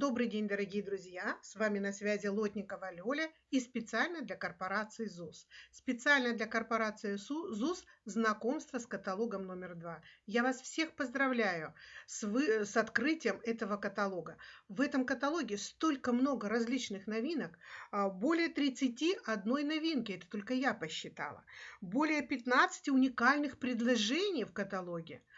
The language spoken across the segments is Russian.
Добрый день, дорогие друзья! С вами на связи Лотникова Лёля и специально для корпорации ЗУС. Специально для корпорации ЗУС знакомство с каталогом номер два. Я вас всех поздравляю с, вы, с открытием этого каталога. В этом каталоге столько много различных новинок, а, более 31 новинки, это только я посчитала, более 15 уникальных предложений в каталоге –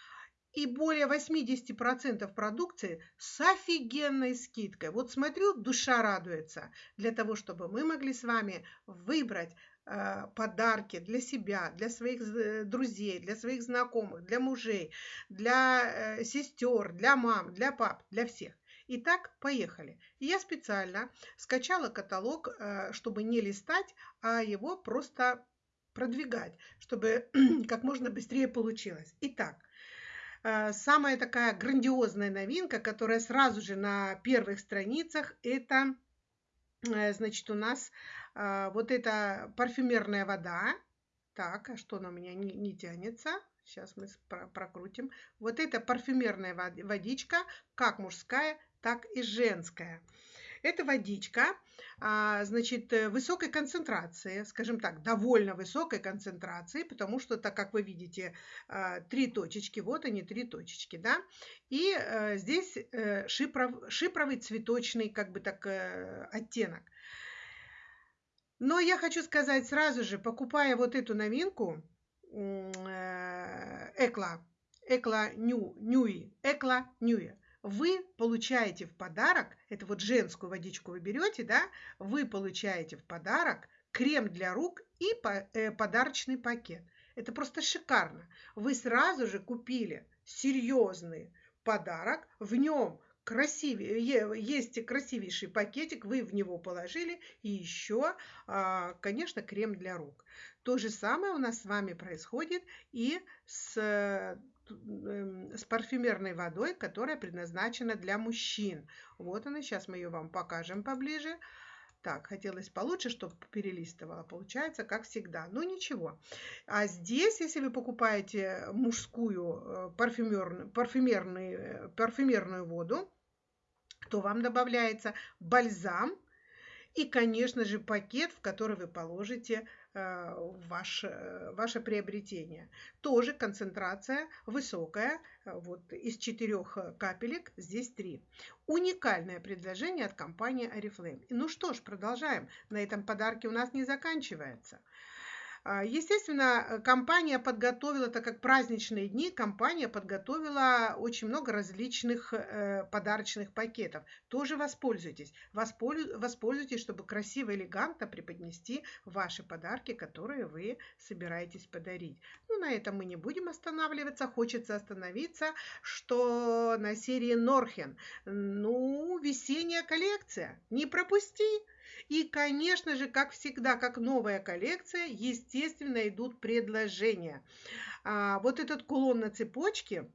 и более 80% продукции с офигенной скидкой. Вот смотрю, душа радуется для того, чтобы мы могли с вами выбрать э, подарки для себя, для своих э, друзей, для своих знакомых, для мужей, для э, сестер, для мам, для пап, для всех. Итак, поехали. Я специально скачала каталог, э, чтобы не листать, а его просто продвигать, чтобы как можно быстрее получилось. Итак, самая такая грандиозная новинка, которая сразу же на первых страницах, это, э, значит, у нас э, вот эта парфюмерная вода. Так, а что она у меня не, не тянется? Сейчас мы прокрутим. Вот это парфюмерная водичка, как мужская, так и женская. Это водичка, а, значит, э, высокой концентрации, скажем так, довольно высокой концентрации, потому что, так как вы видите, а, три точечки, вот они, три точечки, да, и э, здесь э, шипров, шипровый цветочный, как бы так, оттенок. Но я хочу сказать сразу же, покупая вот эту новинку, Экла, Экла Ню, Ньюи, Экла Ньюи, вы получаете в подарок, это вот женскую водичку вы берете, да, вы получаете в подарок крем для рук и э, подарочный пакет. Это просто шикарно. Вы сразу же купили серьезный подарок, в нем красивее, есть красивейший пакетик, вы в него положили, и еще, а, конечно, крем для рук. То же самое у нас с вами происходит и с с парфюмерной водой, которая предназначена для мужчин. Вот она, сейчас мы ее вам покажем поближе. Так, хотелось получше, чтобы перелистывала. Получается, как всегда. Но ничего. А здесь, если вы покупаете мужскую э, парфюмерную, парфюмерную, э, парфюмерную воду, то вам добавляется бальзам и, конечно же, пакет, в который вы положите ваше, э, ваше приобретение. Тоже концентрация высокая, э, вот из четырех капелек здесь три. Уникальное предложение от компании Oriflame. Ну что ж, продолжаем. На этом подарки у нас не заканчивается. А, естественно, компания подготовила, так как праздничные дни, компания подготовила очень много различных э, подарочных пакетов. Тоже воспользуйтесь. Воспользуйтесь, чтобы красиво, элегантно преподнести ваши подарки, которые вы собираетесь подарить. Ну, на этом мы не будем останавливаться. Хочется остановиться, что на серии Норхен, ну, весенняя коллекция. Не пропусти! И, конечно же, как всегда, как новая коллекция, естественно, идут предложения. А, вот этот кулон на цепочке,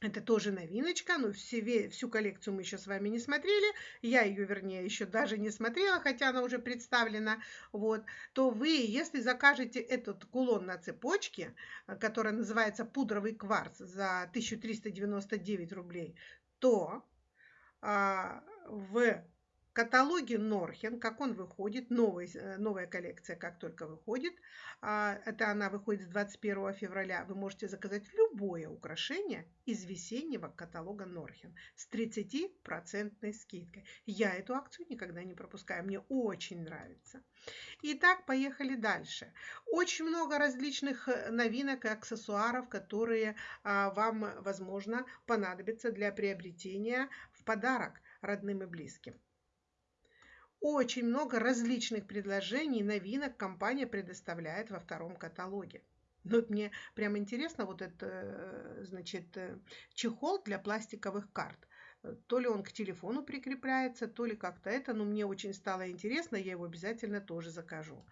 это тоже новиночка, но все, всю коллекцию мы еще с вами не смотрели. Я ее, вернее, еще даже не смотрела, хотя она уже представлена. Вот, то вы, если закажете этот кулон на цепочке, который называется пудровый кварц за 1399 рублей, то а, в каталоге Норхен, как он выходит, новый, э, новая коллекция, как только выходит, а, это она выходит с 21 февраля, вы можете заказать любое украшение из весеннего каталога Норхен с 30% скидкой. Я эту акцию никогда не пропускаю, мне очень нравится. Итак, поехали дальше. Очень много различных э, новинок и аксессуаров, которые а, вам, возможно, понадобятся для приобретения в подарок родным и близким. Очень много различных предложений, новинок компания предоставляет во втором каталоге. Ну, вот мне прям интересно вот этот, э, значит, э, чехол для пластиковых карт. То ли он к телефону прикрепляется, то ли как-то это, но мне очень стало интересно, я его обязательно тоже закажу.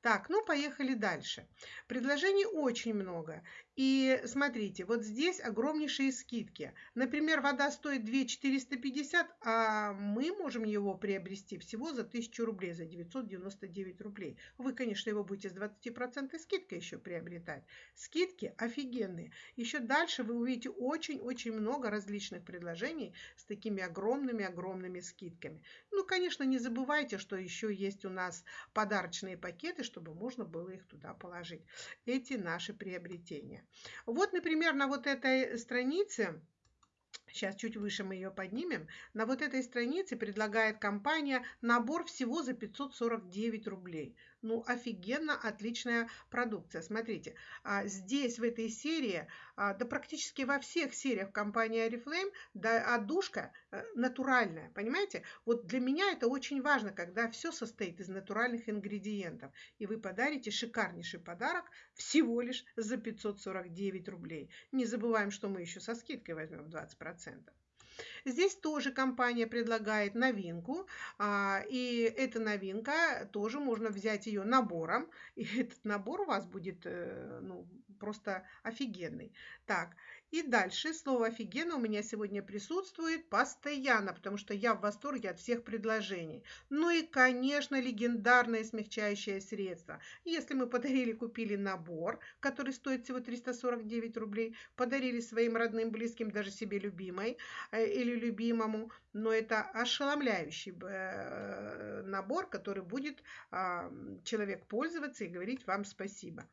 Так, ну поехали дальше. Предложений очень много. И смотрите, вот здесь огромнейшие скидки. Например, вода стоит 2 450, а мы можем его приобрести всего за 1000 рублей, за 999 рублей. Вы, конечно, его будете с 20% скидкой еще приобретать. Скидки офигенные. Еще дальше вы увидите очень-очень много различных предложений с такими огромными-огромными скидками. Ну, конечно, не забывайте, что еще есть у нас подарочные пакеты, чтобы можно было их туда положить. Эти наши приобретения. Вот, например, на вот этой странице Сейчас чуть выше мы ее поднимем. На вот этой странице предлагает компания набор всего за 549 рублей. Ну, офигенно отличная продукция. Смотрите, а, здесь в этой серии, а, да практически во всех сериях компании Oriflame, да, отдушка э, натуральная, понимаете? Вот для меня это очень важно, когда все состоит из натуральных ингредиентов. И вы подарите шикарнейший подарок всего лишь за 549 рублей. Не забываем, что мы еще со скидкой возьмем 20%. Здесь тоже компания предлагает новинку, а, и эта новинка тоже можно взять ее набором, и этот набор у вас будет э, ну, просто офигенный. Так, и дальше слово «офигенно» у меня сегодня присутствует постоянно, потому что я в восторге от всех предложений. Ну и, конечно, легендарное смягчающее средство. Если мы подарили, купили набор, который стоит всего 349 рублей, подарили своим родным, близким, даже себе любимой э, или любимому, но это ошеломляющий э, набор, который будет человек пользоваться и говорить вам спасибо.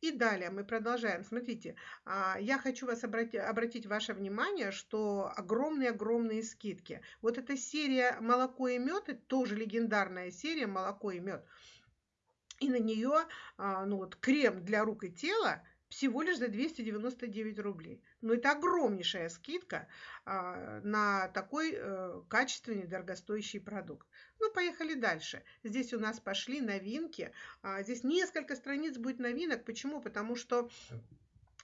И далее мы продолжаем. Смотрите, а, я хочу вас обратить, обратить ваше внимание, что огромные-огромные скидки. Вот эта серия «Молоко и мед» тоже легендарная серия «Молоко и мед». И на нее а, ну вот, крем для рук и тела всего лишь за 299 рублей. Но это огромнейшая скидка а, на такой э, качественный, дорогостоящий продукт. Ну, поехали дальше. Здесь у нас пошли новинки. А, здесь несколько страниц будет новинок. Почему? Потому что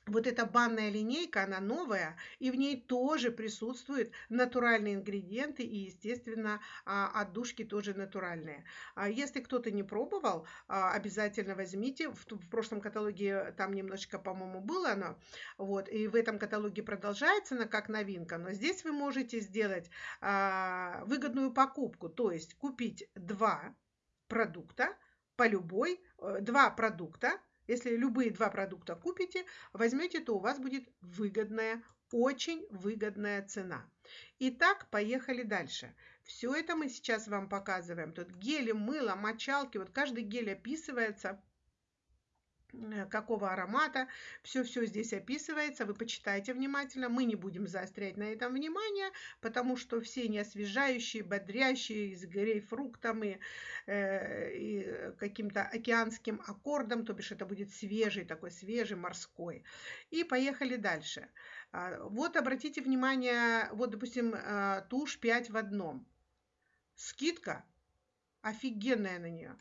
вот эта банная линейка, она новая, и в ней тоже присутствуют натуральные ингредиенты, и, естественно, а, отдушки тоже натуральные. А если кто-то не пробовал, а, обязательно возьмите. В, прошлом каталоге там немножечко, по-моему, было оно, вот, и в этом каталоге продолжается она как новинка, но здесь вы можете сделать выгодную покупку, то есть купить два продукта по любой, э, два продукта, если любые два продукта купите, возьмете, то у вас будет выгодная, очень выгодная цена. Итак, поехали дальше. Все это мы сейчас вам показываем. Тут гели, мыло, мочалки. Вот каждый гель описывается какого аромата. Все-все здесь описывается, вы почитайте внимательно. Мы не будем заострять на этом внимание, потому что все неосвежающие, бодрящие, с грейпфруктом и, э, и каким-то океанским аккордом, то бишь это будет свежий, такой свежий, морской. И поехали дальше. А, вот обратите внимание, вот, допустим, э, тушь 5 в одном. Скидка офигенная на нее.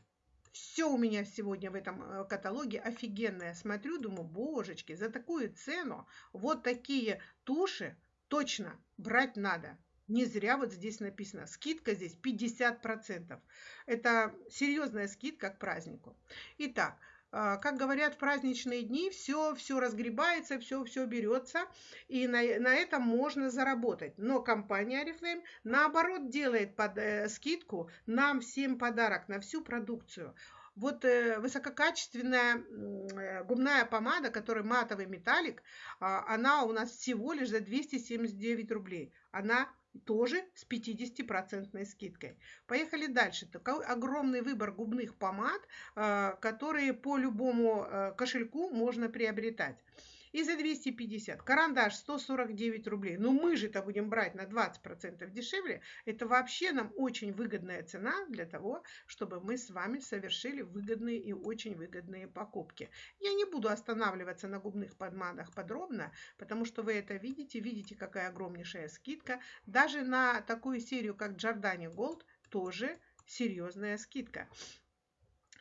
Все у меня сегодня в этом э, каталоге офигенное. Смотрю, думаю, божечки, за такую цену вот такие туши точно брать надо. Не зря вот здесь написано, скидка здесь 50%. Это серьезная скидка к празднику. Итак, как говорят в праздничные дни, все, все разгребается, все, все берется, и на, на этом можно заработать. Но компания Oriflame наоборот делает под, э, скидку нам всем подарок на всю продукцию. Вот э, высококачественная э, губная помада, которая матовый металлик, э, она у нас всего лишь за 279 рублей. Она тоже с 50% скидкой. Поехали дальше. Такой огромный выбор губных помад, э, которые по любому э, кошельку можно приобретать и за 250. Карандаш 149 рублей. Ну мы же это будем брать на 20% дешевле. Это вообще нам очень выгодная цена для того, чтобы мы с вами совершили выгодные и очень выгодные покупки. Я не буду останавливаться на губных подмадах подробно, потому что вы это видите. Видите, какая огромнейшая скидка. Даже на такую серию, как Giordani Gold, тоже серьезная скидка.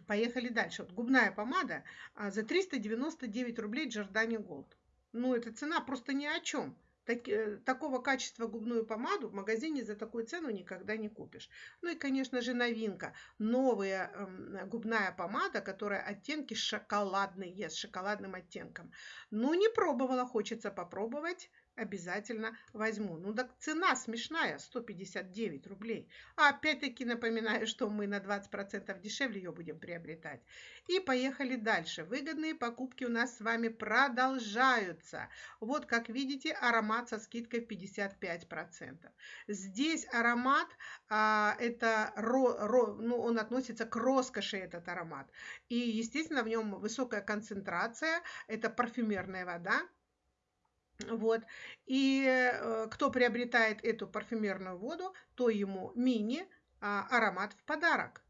Поехали дальше. Вот губная помада а, за 399 рублей Giordani Gold. Ну, эта цена просто ни о чем. так, э, такого качества губную помаду в магазине за такую цену никогда не купишь. Ну и, конечно же, новинка. Новая э, губная помада, которая оттенки шоколадные, с шоколадным оттенком. Ну, не пробовала, хочется попробовать обязательно возьму. Ну так цена смешная, 159 рублей. А опять-таки напоминаю, что мы на 20% дешевле ее будем приобретать. И поехали дальше. Выгодные покупки у нас с вами продолжаются. Вот как видите, аромат со скидкой 55%. Здесь аромат, а, это ро, ро, ну, он относится к роскоши этот аромат. И, естественно, в нем высокая концентрация. Это парфюмерная вода вот. И э, кто приобретает эту парфюмерную воду, то ему мини а, в подарок.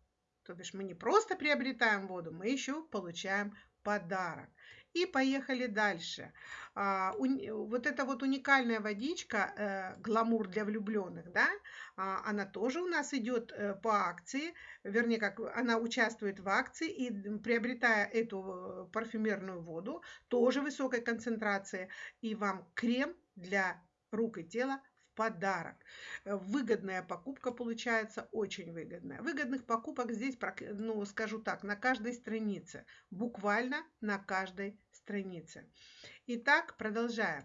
То бишь мы не просто приобретаем воду, мы еще получаем подарок. И поехали дальше. А, вот эта вот уникальная водичка, э, гламур для влюбленных, да, а, она тоже у нас идет э, по акции, вернее, как она участвует в акции, и приобретая эту э, парфюмерную воду, тоже высокой концентрации, и вам крем для рук и тела подарок. Выгодная покупка получается, очень выгодная. Выгодных покупок здесь, ну, скажу так, на каждой странице, буквально на каждой странице. Итак, продолжаем.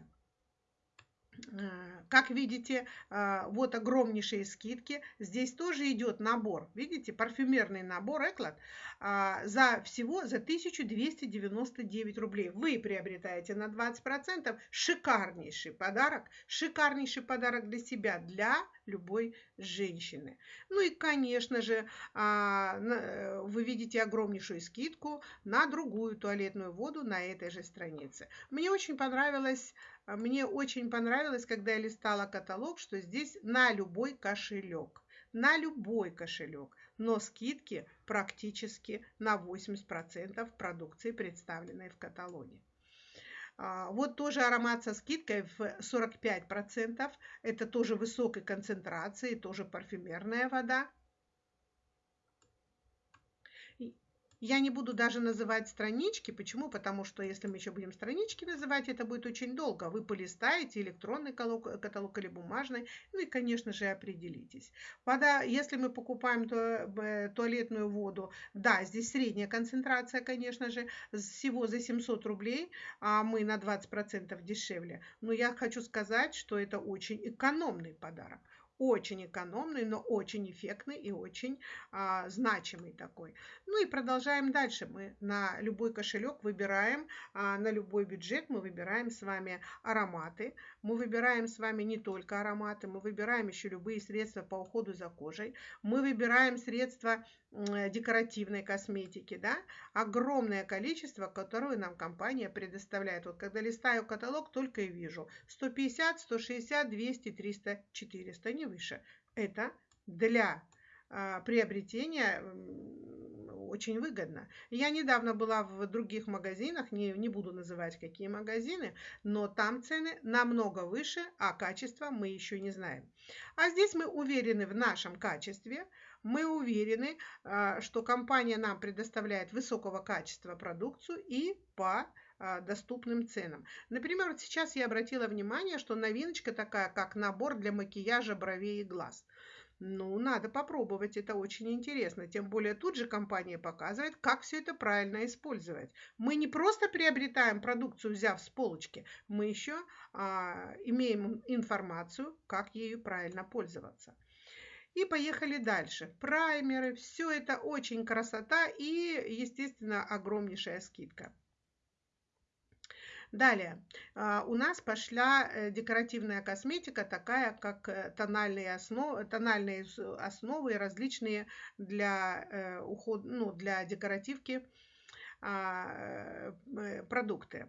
Э, как видите, э, вот огромнейшие скидки. Здесь тоже идет набор, видите, парфюмерный набор Эклад за всего за 1299 рублей. Вы приобретаете на 20%. Шикарнейший подарок, шикарнейший подарок для себя, для любой женщины. Ну и, конечно же, а, э, вы видите огромнейшую скидку на другую туалетную воду на этой же странице. Мне очень понравилось мне очень понравилось, когда я листала каталог, что здесь на любой кошелек. На любой кошелек. Но скидки практически на 80% продукции, представленной в каталоге. А, вот тоже аромат со скидкой в 45%. Это тоже высокой концентрации, тоже парфюмерная вода. Я не буду даже называть странички. Почему? Потому что если мы еще будем странички называть, это будет очень долго. Вы полистаете электронный каталог, каталог или бумажный, ну и, конечно же, определитесь. Вода, если мы покупаем э, туалетную воду, да, здесь средняя концентрация, конечно же, всего за 700 рублей, а мы на 20% дешевле. Но я хочу сказать, что это очень экономный подарок очень экономный, но очень эффектный и очень а, значимый такой. Ну и продолжаем дальше. Мы на любой кошелек выбираем, а, на любой бюджет мы выбираем с вами ароматы. Мы выбираем с вами не только ароматы, мы выбираем еще любые средства по уходу за кожей. Мы выбираем средства декоративной косметики, да, огромное количество, которое нам компания предоставляет. Вот когда листаю каталог, только и вижу 150, 160, 200, 300, 400, не выше. Это для а, приобретения очень выгодно. Я недавно была в других магазинах, не, не буду называть какие магазины, но там цены намного выше, а качество мы еще не знаем. А здесь мы уверены в нашем качестве, мы уверены, а, что компания нам предоставляет высокого качества продукцию и по доступным ценам. Например, вот сейчас я обратила внимание, что новиночка такая, как набор для макияжа бровей и глаз. Ну, надо попробовать, это очень интересно. Тем более тут же компания показывает, как все это правильно использовать. Мы не просто приобретаем продукцию, взяв с полочки, мы еще а, имеем информацию, как ею правильно пользоваться. И поехали дальше. Праймеры, все это очень красота и, естественно, огромнейшая скидка. Далее, а, у нас пошла э, декоративная косметика, такая как э, тональные основы, тональные основы различные для, э, ухода, ну, для декоративки а, продукты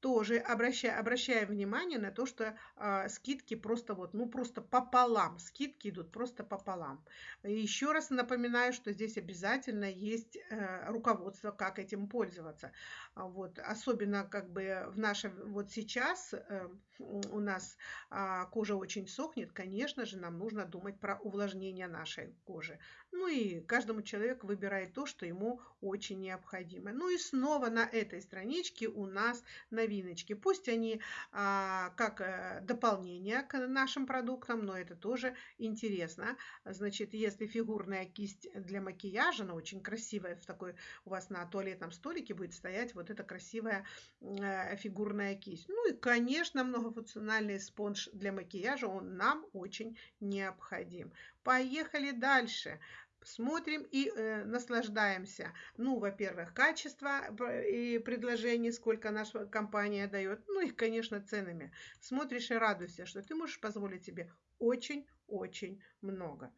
тоже обращая, обращаем внимание на то, что э, скидки просто вот, ну просто пополам, скидки идут просто пополам. Еще раз напоминаю, что здесь обязательно есть э, руководство, как этим пользоваться. А вот, особенно как бы в наше, вот сейчас э, у нас э, кожа очень сохнет, конечно же, нам нужно думать про увлажнение нашей кожи. Ну и каждому человеку выбирает то, что ему очень необходимо. Ну и снова на этой страничке у нас новиночки. Пусть они а, как а, дополнение к нашим продуктам, но это тоже интересно. Значит, если фигурная кисть для макияжа, она очень красивая, в такой у вас на туалетном столике будет стоять вот эта красивая а, фигурная кисть. Ну и, конечно, многофункциональный спонж для макияжа, он нам очень необходим. Поехали дальше смотрим и э, наслаждаемся. Ну, во-первых, качество и предложений, сколько наша компания дает, ну и, конечно, ценами. Смотришь и радуйся, что ты можешь позволить себе очень-очень много.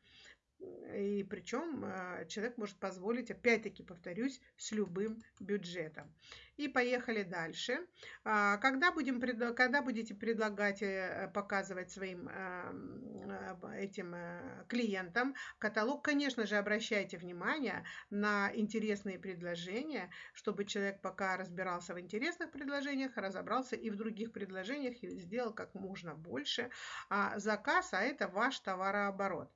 И причем э, человек может позволить, опять-таки повторюсь, с любым бюджетом. И поехали дальше. А, когда, будем, когда будете предлагать, э, показывать своим э, этим клиентам каталог, конечно же, обращайте внимание на интересные предложения, чтобы человек пока разбирался в интересных предложениях, разобрался и в других предложениях и сделал как можно больше а, заказ, а это ваш товарооборот.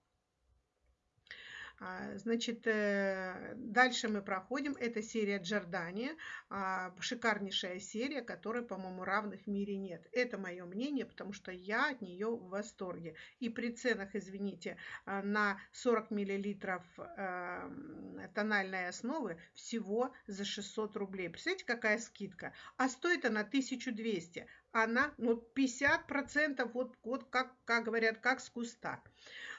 А, значит, э, дальше мы проходим. Это серия Джордани. А, шикарнейшая серия, которой, по-моему, равных в мире нет. Это мое мнение, потому что я от нее в восторге. И при ценах, извините, а, на 40 миллилитров тональной основы всего за 600 рублей. Представляете, какая скидка? А стоит она 1200. Она, ну, 50% вот, вот как, как говорят, как с куста.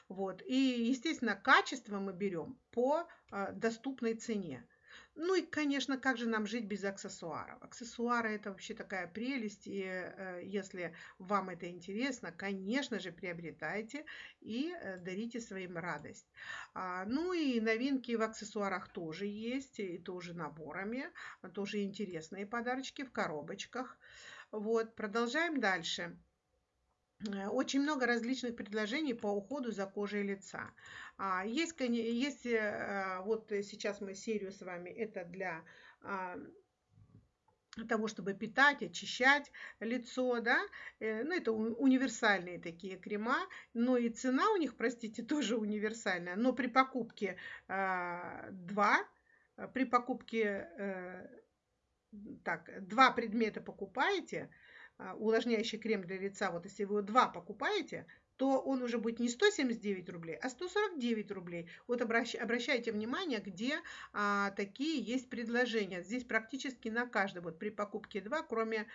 Вот. И, естественно, качество мы берем по а, доступной цене. Ну и, конечно, как же нам жить без аксессуаров? Аксессуары это вообще такая прелесть, и э, если вам это интересно, конечно же, приобретайте и э, дарите своим радость. А, ну и новинки в аксессуарах тоже есть, и тоже наборами, тоже интересные подарочки в коробочках. Вот, продолжаем дальше. Э, очень много различных предложений по уходу за кожей лица. А, есть, есть э, вот сейчас мы серию с вами, это для а, того, чтобы питать, очищать лицо, да, э, ну, это универсальные такие крема, но и цена у них, простите, тоже универсальная, но при покупке а, два, при покупке, так, два предмета покупаете, увлажняющий крем для лица, вот если вы его два покупаете, то он уже будет не 179 рублей, а 149 рублей. Вот обращ, обращайте внимание, где а, такие есть предложения. Здесь практически на каждый, вот при покупке 2, кроме...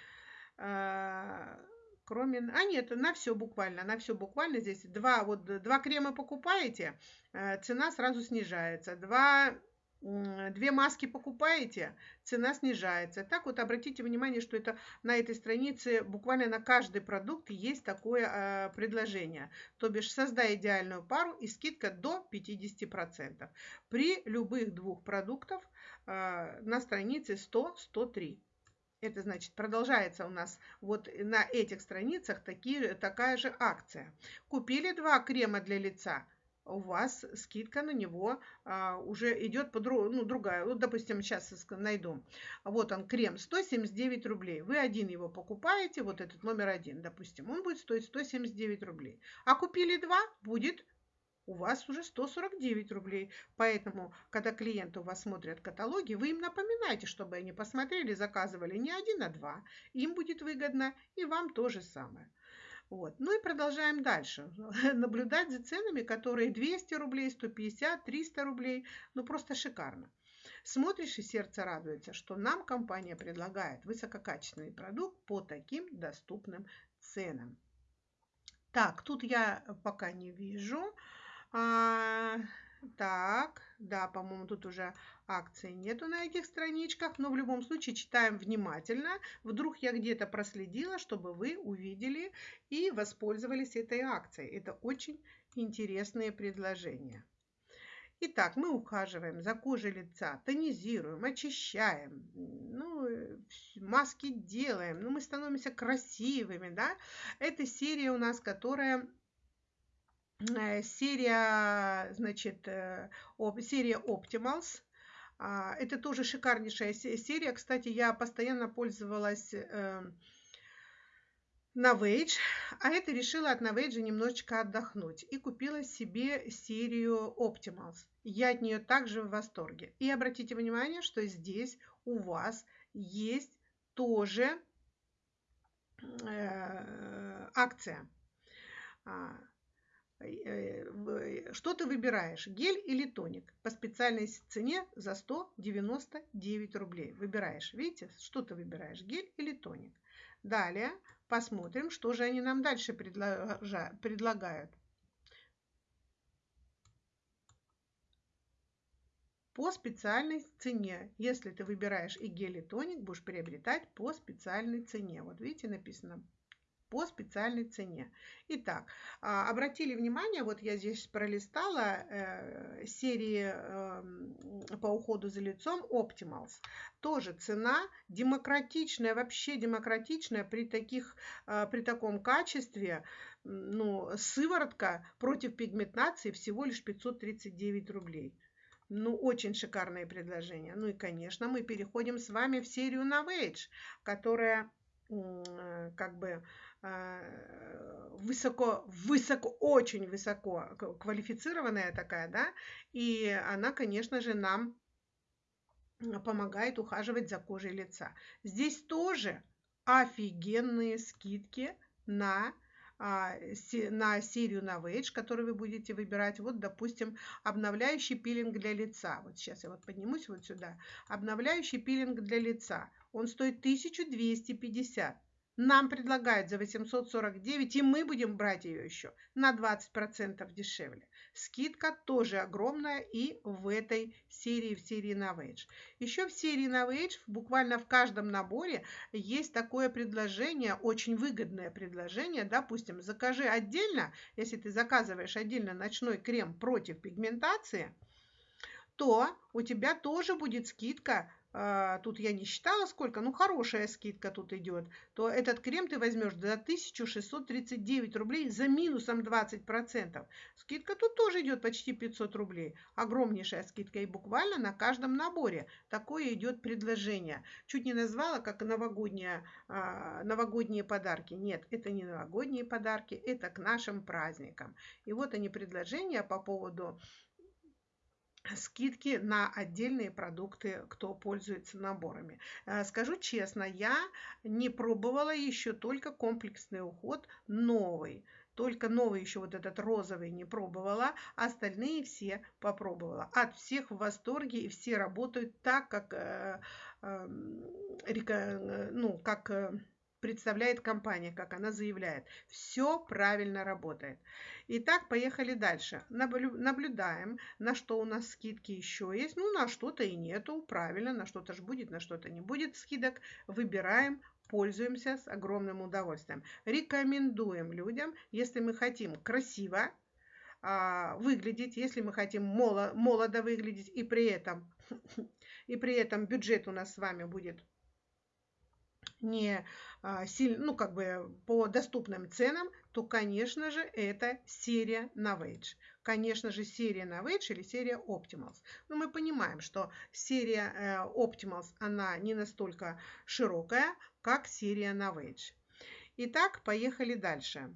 А, кроме, а нет, на все буквально, на все буквально здесь два, вот два крема покупаете, а, цена сразу снижается, два две маски покупаете, цена снижается. Так вот обратите внимание, что это на этой странице буквально на каждый продукт есть такое э, предложение. То бишь создай идеальную пару и скидка до 50%. При любых двух продуктах э, на странице 100-103. Это значит, продолжается у нас вот на этих страницах такие, такая же акция. Купили два крема для лица, у вас скидка на него а, уже идет по друг, ну, другая. Вот, допустим, сейчас найду. Вот он, крем, 179 рублей. Вы один его покупаете, вот этот номер один, допустим, он будет стоить 179 рублей. А купили два, будет у вас уже 149 рублей. Поэтому, когда клиенты у вас смотрят каталоги, вы им напоминаете, чтобы они посмотрели, заказывали не один, а два. Им будет выгодно, и вам то же самое. Вот. Ну и продолжаем дальше. Наблюдать за ценами, которые 200 рублей, 150, 300 рублей. Ну просто шикарно. Смотришь и сердце радуется, что нам компания предлагает высококачественный продукт по таким доступным ценам. Так, тут я пока не вижу. Так, да, по-моему, тут уже акции нету на этих страничках, но в любом случае читаем внимательно. Вдруг я где-то проследила, чтобы вы увидели и воспользовались этой акцией. Это очень интересные предложения. Итак, мы ухаживаем за кожей лица, тонизируем, очищаем, ну, маски делаем, ну, мы становимся красивыми, да. Это серия у нас, которая серия, значит, э, серия Optimals. А, это тоже шикарнейшая серия. Кстати, я постоянно пользовалась эм, Novage, а это решила от Novage немножечко отдохнуть и купила себе серию Optimals. Я от нее также в восторге. И обратите внимание, что здесь у вас есть тоже э, акция. А, э, что ты выбираешь, гель или тоник? По специальной цене за 199 рублей. Выбираешь, видите, что ты выбираешь, гель или тоник? Далее посмотрим, что же они нам дальше предлагают. по специальной цене. Если ты выбираешь и гель, и тоник, будешь приобретать по специальной цене. Вот видите, написано по специальной цене. Итак, а, обратили внимание, вот я здесь пролистала э, серии э, по уходу за лицом Optimals. Тоже цена демократичная, вообще демократичная при, таких, э, при таком качестве. Ну, сыворотка против пигментации всего лишь 539 рублей. Ну, очень шикарное предложение. Ну и, конечно, мы переходим с вами в серию Novage, которая как бы высоко, высоко, очень высоко квалифицированная такая, да, и она, конечно же, нам помогает ухаживать за кожей лица. Здесь тоже офигенные скидки на а, на серию Novage, которую вы будете выбирать. Вот, допустим, обновляющий пилинг для лица. Вот сейчас я вот поднимусь вот сюда. Обновляющий пилинг для лица. Он стоит 1250. Нам предлагают за 849, и мы будем брать ее еще на 20% дешевле. Скидка тоже огромная и в этой серии, в серии Novage. Еще в серии Novage, буквально в каждом наборе, есть такое предложение, очень выгодное предложение. Допустим, закажи отдельно, если ты заказываешь отдельно ночной крем против пигментации, то у тебя тоже будет скидка тут я не считала сколько, ну хорошая скидка тут идет, то этот крем ты возьмешь за 1639 рублей за минусом 20%. Скидка тут тоже идет почти 500 рублей. Огромнейшая скидка и буквально на каждом наборе такое идет предложение. Чуть не назвала как новогодние, а, новогодние подарки. Нет, это не новогодние подарки, это к нашим праздникам. И вот они предложения по поводу скидки на отдельные продукты, кто пользуется наборами. Э, скажу честно, я не пробовала еще только комплексный уход новый. Только новый еще вот этот розовый не пробовала, остальные все попробовала. От всех в восторге и все работают так, как, э, эм, э, ну, как э, представляет компания, как она заявляет. Все правильно работает. Итак, поехали дальше. Наблюдаем, на что у нас скидки еще есть. Ну, на что-то и нету. Правильно, на что-то же будет, на что-то не будет скидок. Выбираем, пользуемся с огромным удовольствием. Рекомендуем людям, если мы хотим красиво а, выглядеть, если мы хотим молодо выглядеть и при этом и при этом бюджет у нас с вами будет не а, сильно, ну, как бы по доступным ценам, то, конечно же, это серия Novage. Конечно же, серия Novage или серия Optimals. Но мы понимаем, что серия э, Optimals, она не настолько широкая, как серия Novage. Итак, поехали дальше.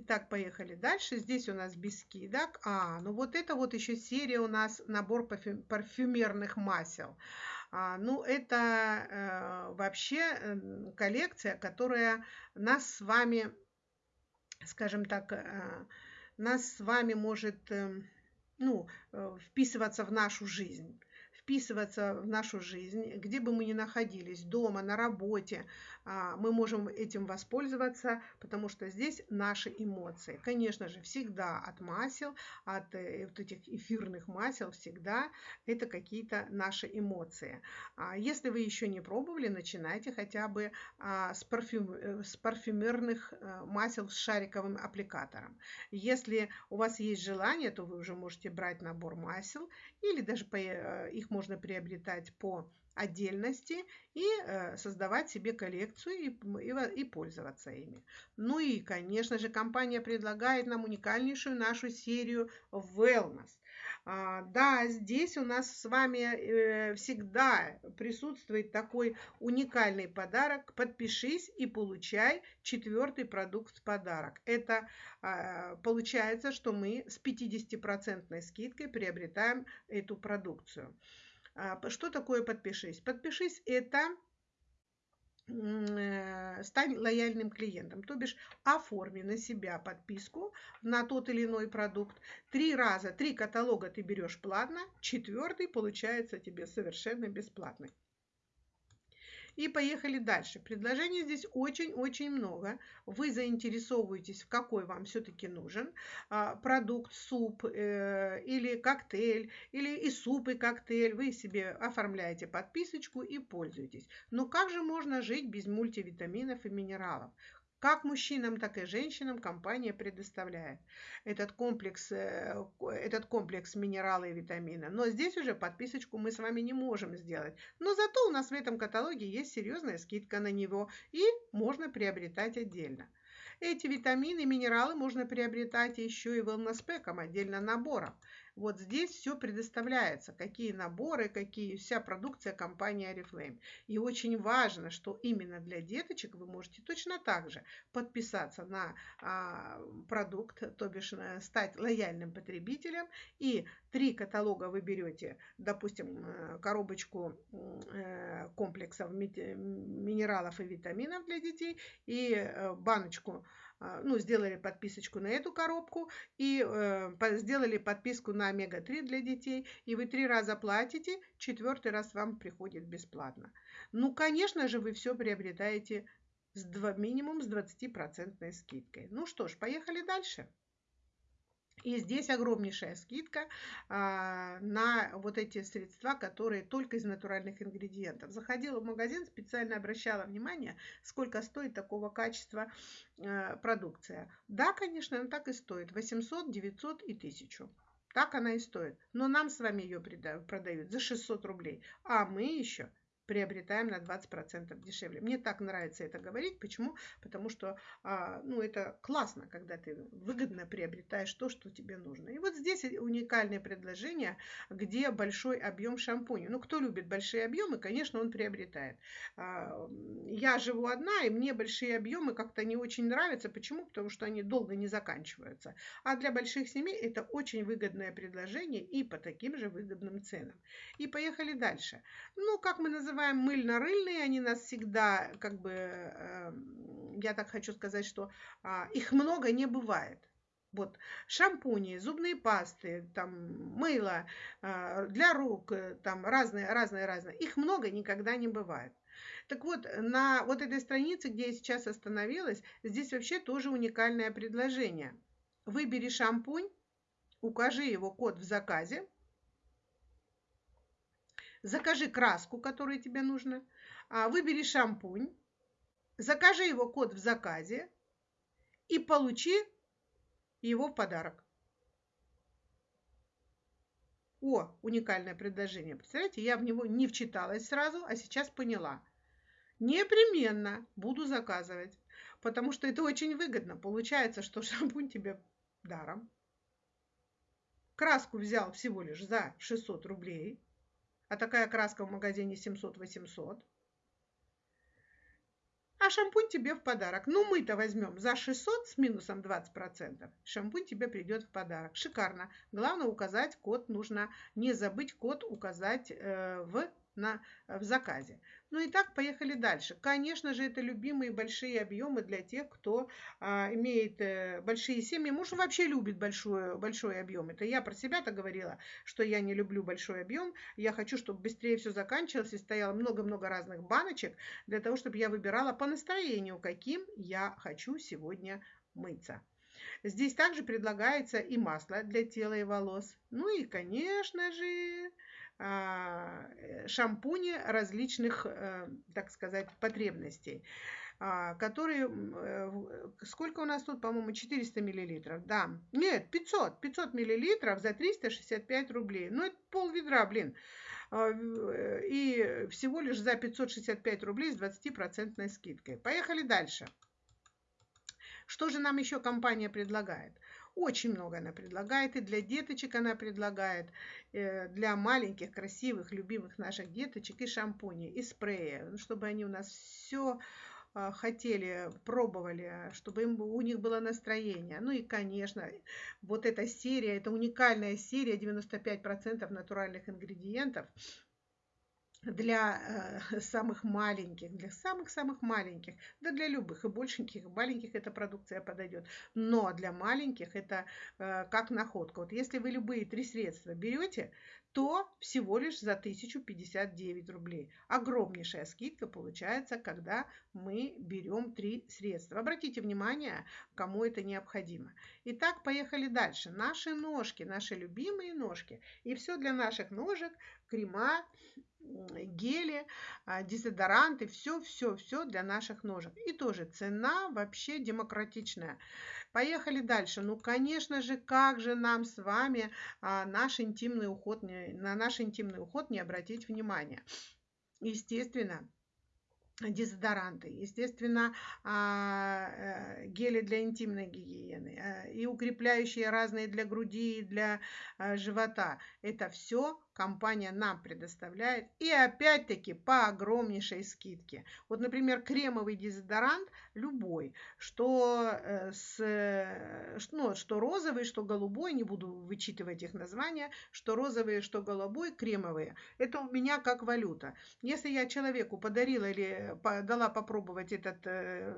Итак, поехали дальше. Здесь у нас без скидок. А, ну вот это вот еще серия у нас набор парфюмерных масел. А, ну, это э, вообще э, коллекция, которая нас с вами, скажем так, э, нас с вами может э, ну, э, вписываться в нашу жизнь вписываться в нашу жизнь, где бы мы ни находились, дома, на работе, мы можем этим воспользоваться, потому что здесь наши эмоции. Конечно же, всегда от масел, от э, вот этих эфирных масел, всегда это какие-то наши эмоции. А если вы еще не пробовали, начинайте хотя бы а, с, парфюм, э, с парфюмерных э, масел с шариковым аппликатором. Если у вас есть желание, то вы уже можете брать набор масел или даже их можно приобретать по отдельности и э, создавать себе коллекцию и, и, и пользоваться ими. Ну и, конечно же, компания предлагает нам уникальнейшую нашу серию Wellness. А, да, здесь у нас с вами э, всегда присутствует такой уникальный подарок. Подпишись и получай четвертый продукт в подарок. Это э, получается, что мы с 50% скидкой приобретаем эту продукцию. А, что такое подпишись? Подпишись – это э, стань лояльным клиентом, то бишь оформи на себя подписку на тот или иной продукт. Три раза, три каталога ты берешь платно, четвертый получается тебе совершенно бесплатный. И поехали дальше. Предложений здесь очень-очень много. Вы заинтересовываетесь, в какой вам все-таки нужен а, продукт, суп э, или коктейль, или и суп, и коктейль. Вы себе оформляете подписочку и пользуетесь. Но как же можно жить без мультивитаминов и минералов? Как мужчинам, так и женщинам компания предоставляет этот комплекс, э, этот комплекс минерала и витамина. Но здесь уже подписочку мы с вами не можем сделать. Но зато у нас в этом каталоге есть серьезная скидка на него и можно приобретать отдельно. Эти витамины и минералы можно приобретать еще и wellness отдельно набором. Вот здесь все предоставляется, какие наборы, какие вся продукция компании Oriflame. И очень важно, что именно для деточек вы можете точно так же подписаться на а, продукт, то бишь э, стать лояльным потребителем. И три каталога вы берете, допустим, э, коробочку э, комплексов минералов и витаминов для детей и баночку а, ну, сделали подписочку на эту коробку и э, сделали подписку на омега-3 для детей, и вы три раза платите, четвертый раз вам приходит бесплатно. Ну, конечно же, вы все приобретаете с 2, минимум с 20% скидкой. Ну что ж, поехали дальше. И здесь огромнейшая скидка а, на вот эти средства, которые только из натуральных ингредиентов. Заходила в магазин, специально обращала внимание, сколько стоит такого качества а, продукция. Да, конечно, она так и стоит. 800, 900 и 1000. Так она и стоит. Но нам с вами ее продают за 600 рублей. А мы еще приобретаем на 20% дешевле. Мне так нравится это говорить. Почему? Потому что а, ну, это классно, когда ты выгодно приобретаешь то, что тебе нужно. И вот здесь уникальное предложение, где большой объем шампуня. Ну, кто любит большие объемы, конечно, он приобретает. А, я живу одна, и мне большие объемы как-то не очень нравятся. Почему? Потому что они долго не заканчиваются. А для больших семей это очень выгодное предложение и по таким же выгодным ценам. И поехали дальше. Ну, как мы называем называем мыльно-рыльные, они нас всегда, как бы, э, я так хочу сказать, что э, их много не бывает. Вот шампуни, зубные пасты, там мыло э, для рук, э, там разные, разные, разные. Их много никогда не бывает. Так вот, на вот этой странице, где я сейчас остановилась, здесь вообще тоже уникальное предложение. Выбери шампунь, укажи его код в заказе, закажи краску, которую тебе нужно, а, выбери шампунь, закажи его код в заказе и получи его в подарок. О, уникальное предложение. Представляете, я в него не вчиталась сразу, а сейчас поняла. Непременно буду заказывать, потому что это очень выгодно. Получается, что шампунь тебе даром. Краску взял всего лишь за 600 рублей а такая краска в магазине 700-800. А шампунь тебе в подарок. Ну, мы-то возьмем за 600 с минусом 20%. Шампунь тебе придет в подарок. Шикарно. Главное указать код. Нужно не забыть код указать э, в на, в заказе. Ну и так, поехали дальше. Конечно же, это любимые большие объемы для тех, кто а, имеет э, большие семьи. Муж вообще любит большой, большой объем. Это я про себя-то говорила, что я не люблю большой объем. Я хочу, чтобы быстрее все заканчивалось и стояло много-много разных баночек, для того, чтобы я выбирала по настроению, каким я хочу сегодня мыться. Здесь также предлагается и масло для тела и волос. Ну и, конечно же, э, шампуни различных, э, так сказать, потребностей а, которые, э, сколько у нас тут, по-моему, 400 миллилитров, да, нет, 500, 500 миллилитров за 365 рублей, ну, это пол ведра, блин, а, и всего лишь за 565 рублей с 20% скидкой. Поехали дальше. Что же нам еще компания предлагает? Очень много она предлагает, и для деточек она предлагает, э, для маленьких, красивых, любимых наших деточек и шампуни, и спреи, ну, чтобы они у нас все а, хотели, пробовали, чтобы им, у них было настроение. Ну и, конечно, вот эта серия, это уникальная серия, 95% натуральных ингредиентов, для э, самых маленьких, для самых-самых маленьких, да для любых, и большеньких, и маленьких эта продукция подойдет. Но для маленьких это э, как находка. Вот если вы любые три средства берете, то всего лишь за 1059 рублей. Огромнейшая скидка получается, когда мы берем три средства. Обратите внимание, кому это необходимо. Итак, поехали дальше. Наши ножки, наши любимые ножки. И все для наших ножек, крема, гели, а, дезодоранты, все, все, все для наших ножек. И тоже цена вообще демократичная. Поехали дальше. Ну, конечно же, как же нам с вами а, наш интимный уход, на наш интимный уход не обратить внимания? Естественно, дезодоранты, естественно, а, э, гели для интимной гигиены э, и укрепляющие разные для груди и для а, живота. Это все компания нам предоставляет. И опять-таки по огромнейшей скидке. Вот, например, кремовый дезодорант любой, что, э, с, ну, что розовый, что голубой, не буду вычитывать их названия, что розовые, что голубой, кремовые. Это у меня как валюта. Если я человеку подарила или дала попробовать этот э,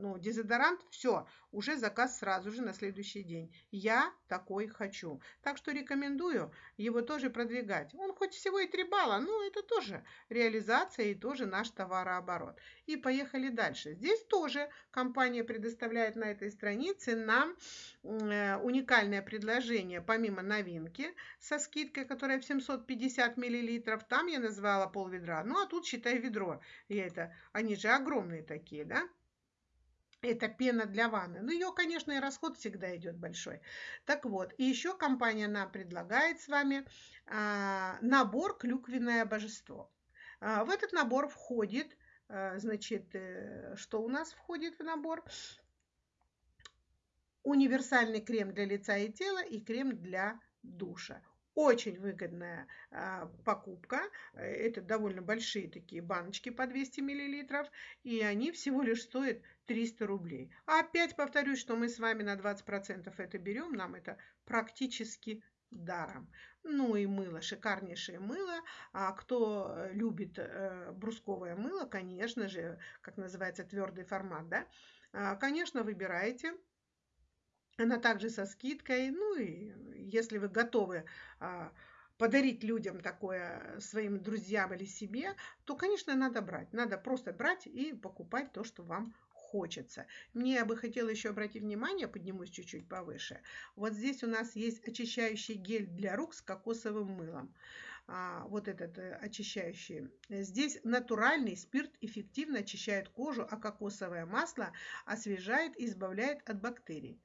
ну, дезодорант, все, уже заказ сразу же на следующий день. Я такой хочу. Так что рекомендую его тоже продвигать. Он хоть всего и 3 балла, но это тоже реализация и тоже наш товарооборот. И поехали дальше. Здесь тоже компания предоставляет на этой странице нам э, уникальное предложение, помимо новинки со скидкой, которая в 750 миллилитров. Там я назвала пол ведра. Ну, а тут, считай, ведро. Я это, они же огромные такие, да? Это пена для ванны. Ну, ее, конечно, и расход всегда идет большой. Так вот, и еще компания нам предлагает с вами а, набор «Клюквенное божество». А, в этот набор входит, а, значит, э, что у нас входит в набор? Универсальный крем для лица и тела и крем для душа. Очень выгодная а, покупка. Это довольно большие такие баночки по 200 миллилитров. И они всего лишь стоят 300 рублей. Опять повторюсь, что мы с вами на 20% это берем. Нам это практически даром. Ну и мыло, шикарнейшее мыло. А кто любит э, брусковое мыло, конечно же, как называется твердый формат, да, а, конечно, выбираете она также со скидкой. Ну и если вы готовы а, подарить людям такое своим друзьям или себе, то, конечно, надо брать. Надо просто брать и покупать то, что вам хочется. Мне бы хотела еще обратить внимание, поднимусь чуть-чуть повыше. Вот здесь у нас есть очищающий гель для рук с кокосовым мылом. А, вот этот э, очищающий. Здесь натуральный спирт эффективно очищает кожу, а кокосовое масло освежает и избавляет от бактерий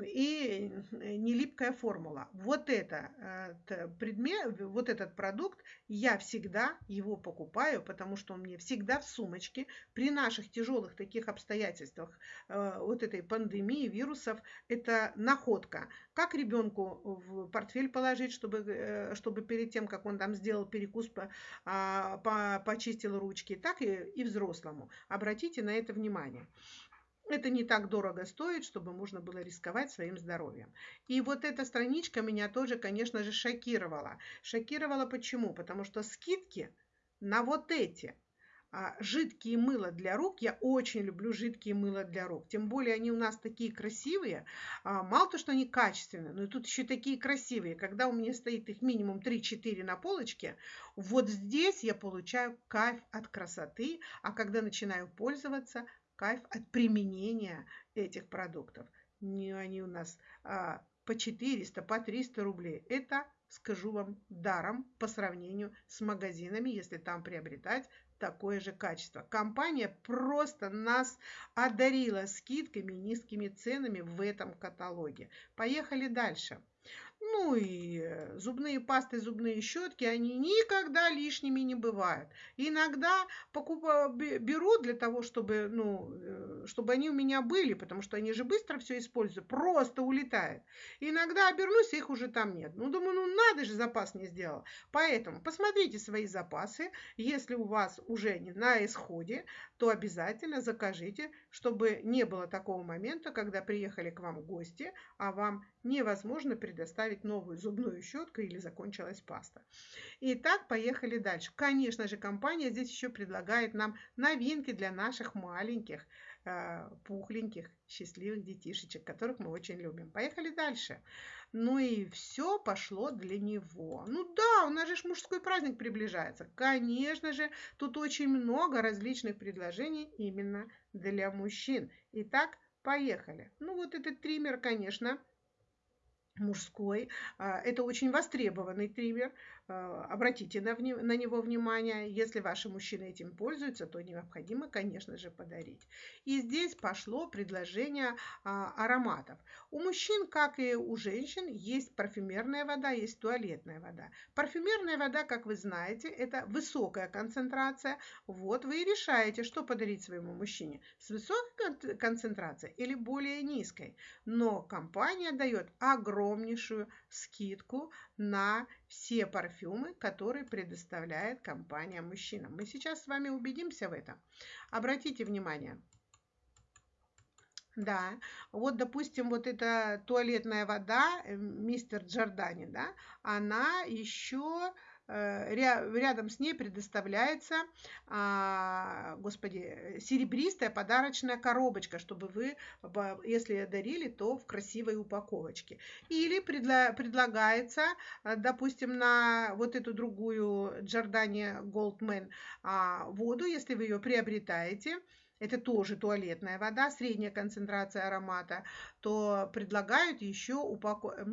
и нелипкая формула. Вот это э, предмет, вот этот продукт, я всегда его покупаю, потому что он мне всегда в сумочке. При наших тяжелых таких обстоятельствах э, вот этой пандемии, вирусов, это находка. Как ребенку в портфель положить, чтобы, э, чтобы перед тем, как он там сделал перекус, по, а, по, почистил ручки, так и, и взрослому. Обратите на это внимание. Это не так дорого стоит, чтобы можно было рисковать своим здоровьем. И вот эта страничка меня тоже, конечно же, шокировала. Шокировала почему? Потому что скидки на вот эти а, жидкие мыла для рук. Я очень люблю жидкие мыла для рук. Тем более они у нас такие красивые. А, мало то, что они качественные, но тут еще такие красивые. Когда у меня стоит их минимум 3-4 на полочке, вот здесь я получаю кайф от красоты. А когда начинаю пользоваться, кайф от применения этих продуктов. Не они у нас а, по 400, по 300 рублей. Это, скажу вам, даром по сравнению с магазинами, если там приобретать такое же качество. Компания просто нас одарила скидками, низкими ценами в этом каталоге. Поехали дальше. Ну и э, зубные пасты, зубные щетки, они никогда лишними не бывают. Иногда покупаю, беру для того, чтобы, ну, э, чтобы они у меня были, потому что они же быстро все используют, просто улетают. Иногда обернусь, их уже там нет. Ну, думаю, ну надо же, запас не сделал. Поэтому посмотрите свои запасы. Если у вас уже не на исходе, то обязательно закажите, чтобы не было такого момента, когда приехали к вам гости, а вам невозможно предоставить новую зубную щетку или закончилась паста. Итак, поехали дальше. Конечно же, компания здесь еще предлагает нам новинки для наших маленьких, э, пухленьких, счастливых детишечек, которых мы очень любим. Поехали дальше. Ну и все пошло для него. Ну да, у нас же мужской праздник приближается. Конечно же, тут очень много различных предложений именно для мужчин. Итак, поехали. Ну вот этот триммер, конечно, мужской. А, это очень востребованный триммер. А, обратите на, на него внимание. Если ваши мужчины этим пользуются, то необходимо, конечно же, подарить. И здесь пошло предложение а, ароматов. У мужчин, как и у женщин, есть парфюмерная вода, есть туалетная вода. Парфюмерная вода, как вы знаете, это высокая концентрация. Вот вы и решаете, что подарить своему мужчине. С высокой концентрацией или более низкой. Но компания дает огромнейшую скидку на все парфюмы, которые предоставляет компания мужчинам. Мы сейчас с вами убедимся в этом. Обратите внимание. Да, вот, допустим, вот эта туалетная вода, э, мистер Джордани, да, она еще рядом с ней предоставляется, а, господи, серебристая подарочная коробочка, чтобы вы, если дарили, то в красивой упаковочке. Или предлагается, э, допустим, на вот эту другую Goldman а, воду, если вы ее приобретаете, это тоже туалетная вода, средняя концентрация аромата, то предлагают еще упако...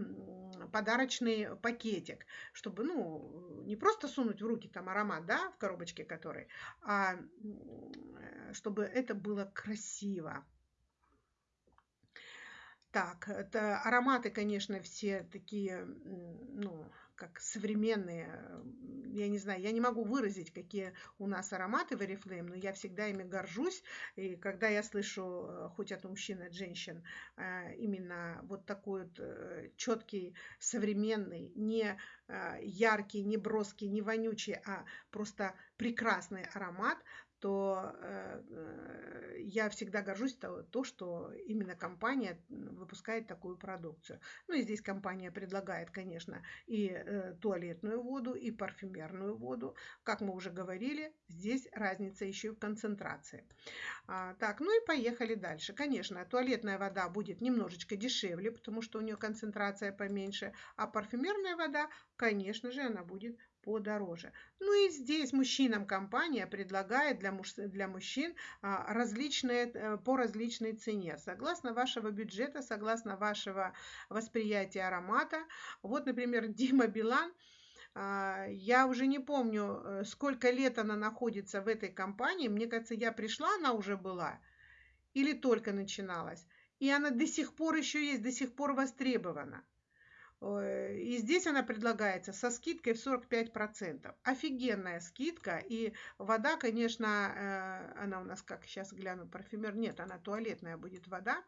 подарочный пакетик, чтобы, ну, не просто сунуть в руки там аромат, да, в коробочке который, а чтобы это было красиво. Так, это ароматы, конечно, все такие, ну, как современные, я не знаю, я не могу выразить, какие у нас ароматы в Oriflame, но я всегда ими горжусь. И когда я слышу, э, хоть от мужчин, от женщин, э, именно вот такой вот э, четкий, современный, не яркий, не броский, не вонючий, а просто прекрасный аромат, то э, э, я всегда горжусь то, то, что именно компания выпускает такую продукцию. Ну и здесь компания предлагает, конечно, и э, туалетную воду, и парфюмерную воду. Как мы уже говорили, здесь разница еще и в концентрации. А, так, ну и поехали дальше. Конечно, туалетная вода будет немножечко дешевле, потому что у нее концентрация поменьше, а парфюмерная вода, конечно же, она будет подороже. Ну и здесь мужчинам компания предлагает для, муж, для мужчин а, различные, э, по различной цене, согласно вашего бюджета, согласно вашего восприятия аромата. Вот, например, Дима Билан, а, я уже не помню, э, сколько лет она находится в этой компании. Мне кажется, я пришла, она уже была или только начиналась. И она до сих пор еще есть, до сих пор востребована. И здесь она предлагается со скидкой в 45%. Офигенная скидка. И вода, конечно, э, она у нас, как сейчас гляну, парфюмер. Нет, она туалетная будет вода.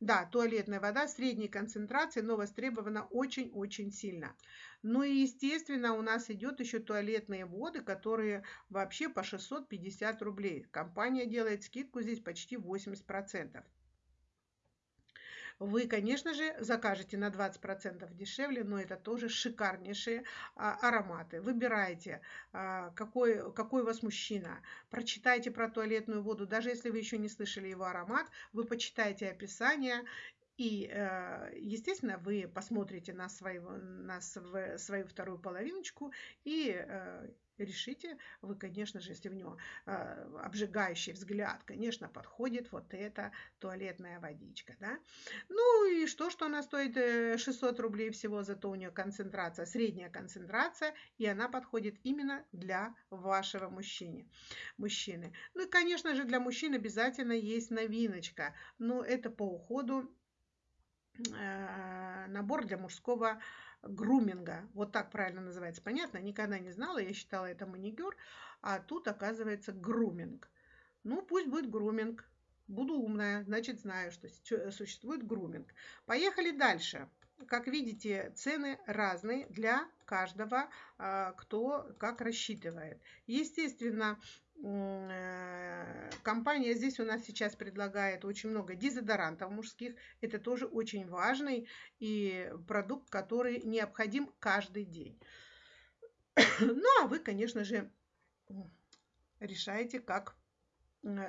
Да, туалетная вода средней концентрации, но востребована очень-очень сильно. Ну и, естественно, у нас идет еще туалетные воды, которые вообще по 650 рублей. Компания делает скидку здесь почти 80% вы, конечно же, закажете на 20% дешевле, но это тоже шикарнейшие а, ароматы. Выбирайте, а, какой, какой у вас мужчина. Прочитайте про туалетную воду. Даже если вы еще не слышали его аромат, вы почитайте описание и, э, естественно, вы посмотрите на, свою, на свою вторую половиночку и э, решите, вы, конечно же, если в него э, обжигающий взгляд, конечно, подходит вот эта туалетная водичка, да. Ну и что, что она стоит 600 э, рублей всего, зато у нее концентрация, средняя концентрация, и она подходит именно для вашего мужчины. мужчины. Ну и, конечно же, для мужчин обязательно есть новиночка, но это по уходу э, набор для мужского груминга. Вот так правильно называется. Понятно? Никогда не знала, я считала это маникюр, а тут оказывается груминг. Ну, пусть будет груминг. Буду умная, значит знаю, что существует груминг. Поехали дальше. Как видите, цены разные для каждого, а, кто как рассчитывает. Естественно, компания здесь у нас сейчас предлагает очень много дезодорантов мужских. Это тоже очень важный и продукт, который необходим каждый день. Ну, а вы, конечно же, решаете, как Э,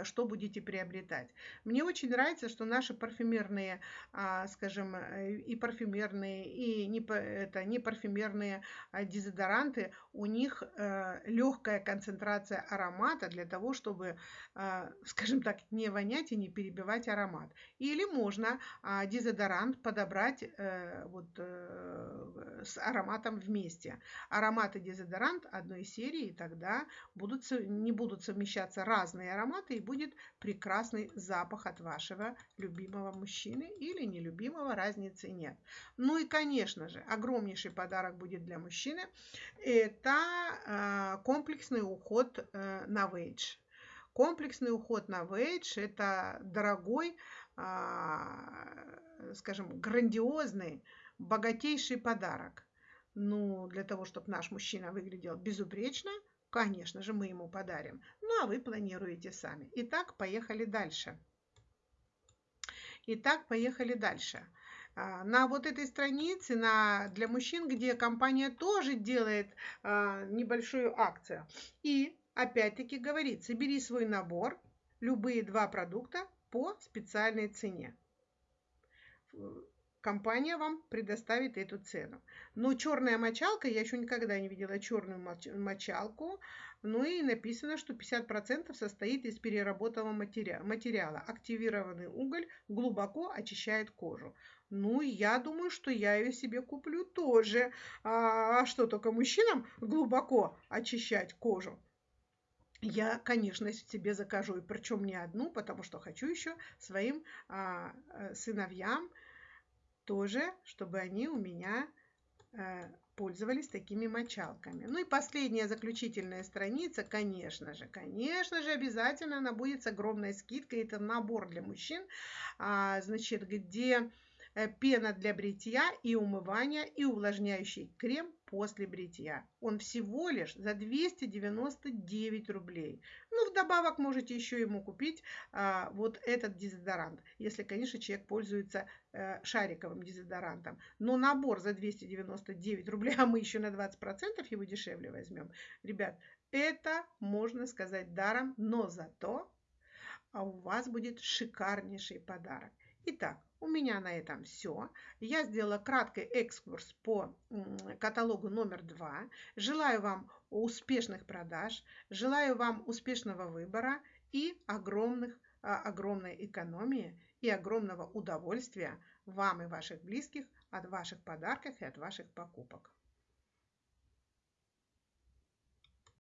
что будете приобретать. Мне очень нравится, что наши парфюмерные, а, скажем, э, и парфюмерные, и не, это, не парфюмерные а, дезодоранты, у них э, легкая концентрация аромата для того, чтобы, а, скажем так, не вонять и не перебивать аромат. Или можно дезодорант подобрать вот, с ароматом вместе. Аромат и дезодорант одной серии, и тогда будут, не будут совмещаться разные ароматы, ароматы и будет прекрасный запах от вашего любимого мужчины или нелюбимого, разницы нет. Ну и, конечно же, огромнейший подарок будет для мужчины. Это а, комплексный уход э, на вейдж. Комплексный уход на вейдж – это дорогой, а, скажем, грандиозный, богатейший подарок. Ну, для того, чтобы наш мужчина выглядел безупречно – Конечно же, мы ему подарим. Ну, а вы планируете сами. Итак, поехали дальше. Итак, поехали дальше. А, на вот этой странице на, для мужчин, где компания тоже делает а, небольшую акцию. И опять-таки говорит, собери свой набор, любые два продукта по специальной цене компания вам предоставит эту цену. Но черная мочалка, я еще никогда не видела черную мочалку, ну и написано, что 50% состоит из переработанного материала. Активированный уголь глубоко очищает кожу. Ну, я думаю, что я ее себе куплю тоже. А, что, только мужчинам глубоко очищать кожу? Я, конечно, себе закажу, и причем не одну, потому что хочу еще своим а, э, сыновьям тоже, чтобы они у меня э, пользовались такими мочалками. Ну и последняя заключительная страница, конечно же, конечно же, обязательно она будет с огромной скидкой. Это набор для мужчин, а, значит, где Э, пена для бритья и умывания и увлажняющий крем после бритья. Он всего лишь за 299 рублей. Ну, вдобавок можете еще ему купить а, вот этот дезодорант, если, конечно, человек пользуется а, шариковым дезодорантом. Но набор за 299 рублей, а мы еще на 20% его дешевле возьмем. Ребят, это можно сказать даром, но зато а у вас будет шикарнейший подарок. Итак, у меня на этом все. Я сделала краткий экскурс по каталогу номер два. Желаю вам успешных продаж, желаю вам успешного выбора и огромных, а, огромной экономии и огромного удовольствия вам и ваших близких от ваших подарков и от ваших покупок.